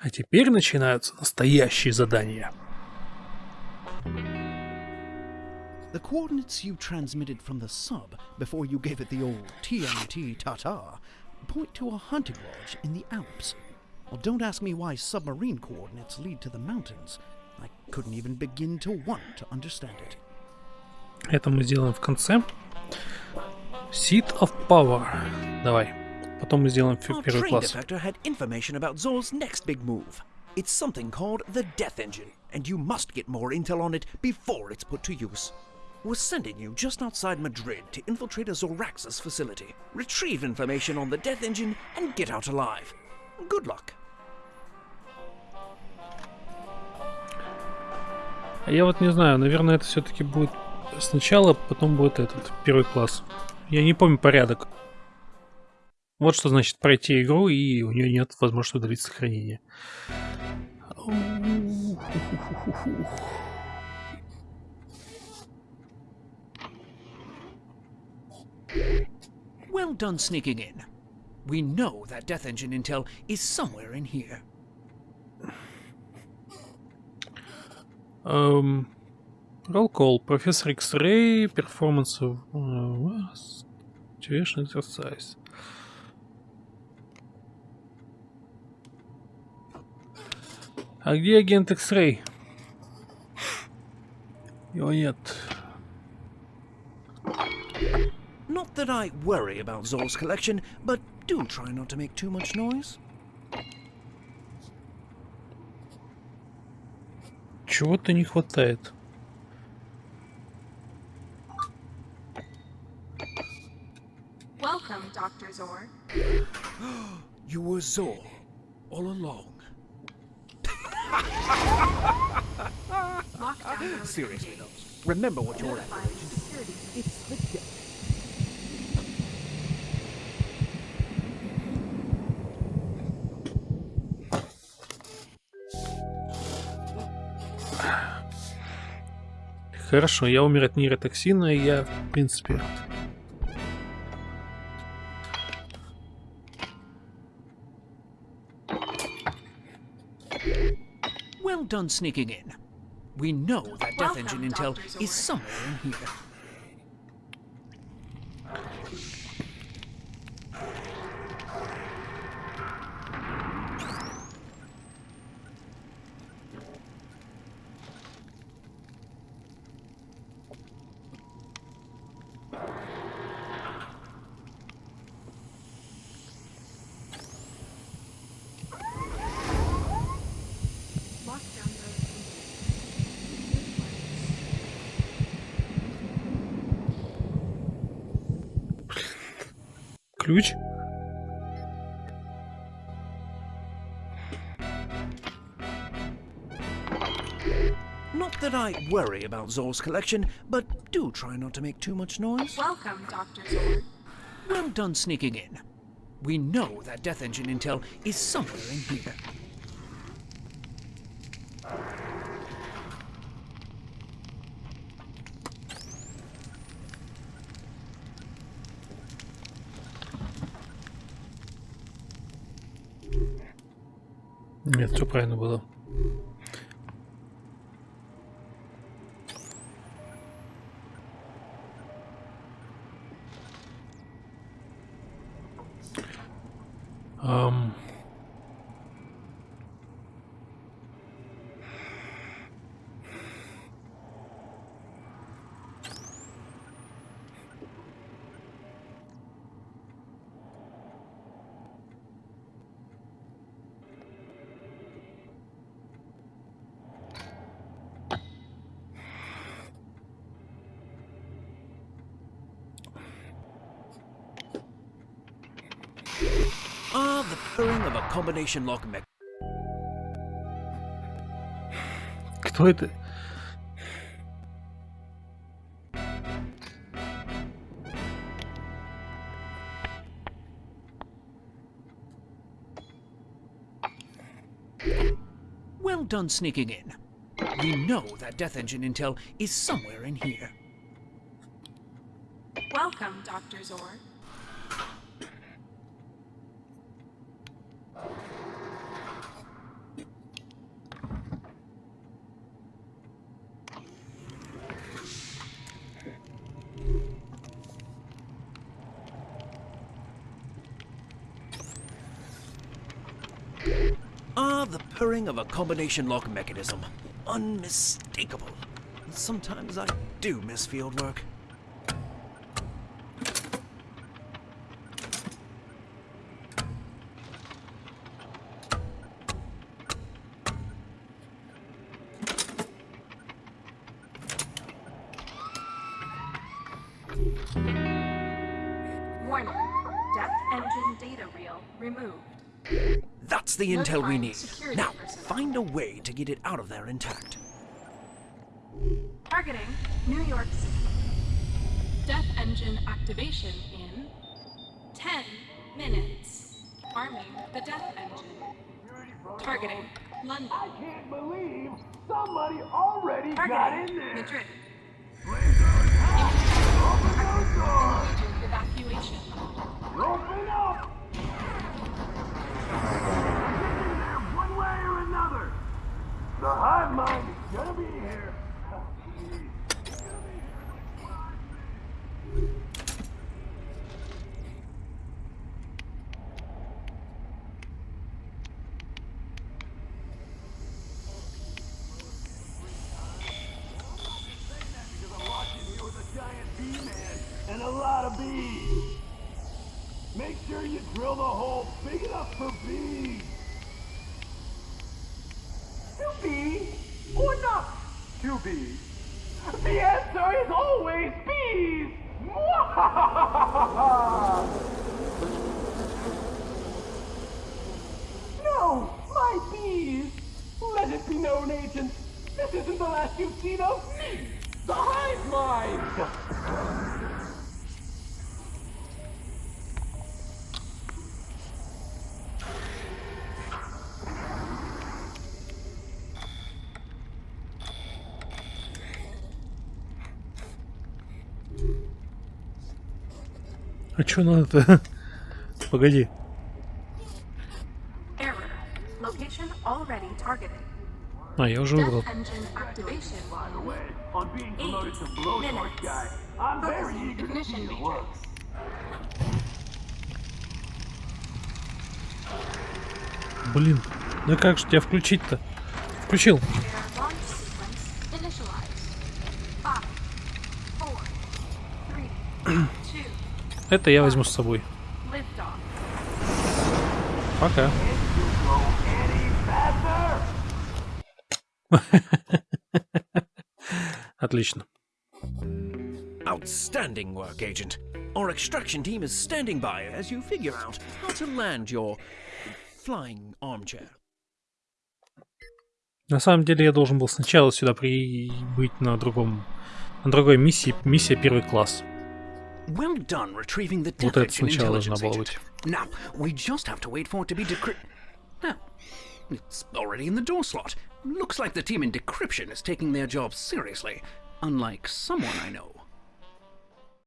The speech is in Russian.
А теперь начинаются настоящие задания. The coordinates you transmitted from the sub before you gave it the old TNT Tata point to a hunting lodge in the Alps. Well, don't ask me why submarine coordinates lead to the mountains. I couldn't even begin to want to understand it. Это мы сделаем в конце. Seat of Power. Давай. Потом мы сделаем первый класс. had information about Zol's next big move. It's something called the Death Engine, and you must get more intel on it before it's put to use. We're sending you just outside Madrid to infiltrate a Zoraxus facility, retrieve information on the Death Engine, and get out alive. Good luck. я вот не знаю, наверное, это все-таки будет сначала, потом будет этот первый класс. Я не помню порядок. Вот что значит пройти игру, и у нее нет возможности удалить сохранение. Well done sneaking in. We know that Death Engine intel is somewhere in here. Um, roll call. Professor X-Ray, performance of... Uh, situation exercise. А где агент X-Ray? Его нет. Not that I worry about Zor's collection, but do try not to make too much noise. Чего-то не хватает. Welcome, Dr. Zor. you were Zor all along. Seriously, though, remember what you're at. It's legit. Хорошо, я умер от нейротоксина, и я, в принципе, done sneaking in. We know that Death Welcome, Engine Intel is somewhere in here. ключ. Not that I worry about Zor's collection, but do try not to make too much noise. Welcome, Dr. Zor. Well done sneaking in. We know that Death Engine intel is somewhere in here. Нет, все правильно было. Um... Ah, the purring of a combination lock mech. Кто это? Well done sneaking in. We know that Death Engine intel is somewhere in here. Welcome, Dr. Zor. purring of a combination lock mechanism. Unmistakable. And sometimes I do miss fieldwork. Warning. Death engine data reel removed. That's the intel we need. Now, find a way to get it out of there intact. Targeting New York City. Death engine activation in 10 minutes. Arming the death engine. Targeting London. I can't believe somebody already Targeting got in there. Madrid. Open those doors! big enough for bees. To be or not to be? The answer is always bees! no, my bees! Let it be known, agent, this isn't the last you've seen of me, the hive mind! А что надо-то? Погоди. А, я уже выбрал. Блин, ну как же тебя включить-то? Включил. Это я возьму с собой. Пока. Отлично. Outstanding work, Agent. Our extraction team is standing by as you figure out how to land your flying armchair. На самом деле я должен был сначала сюда прибыть на другом, на другой миссии, миссия первый класс. Well done retrieving the вот это сначала Now, we just have to wait for it to be decrypted. Now, it's already in the door slot. Looks like the team in decryption is taking their job seriously, unlike someone I know.